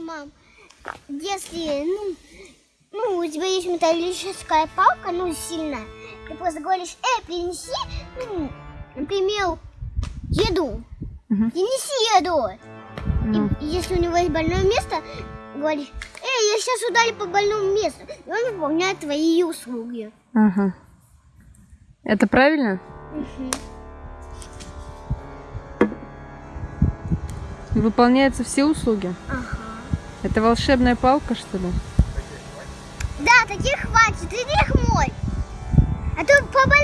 мам, если, ну, ну, у тебя есть металлическая палка, ну, сильная, ты просто говоришь, эй, принеси, ну, например, еду. Мгм. Принеси еду. Ну, И если у него есть больное место, говоришь, эй, я сейчас ударю по больному месту. И он выполняет твои услуги. Ага. Это правильно? Выполняются все услуги? Ага. Это волшебная палка, что ли? Да, таких хватит, иди их мой. А то по больному месту ударю.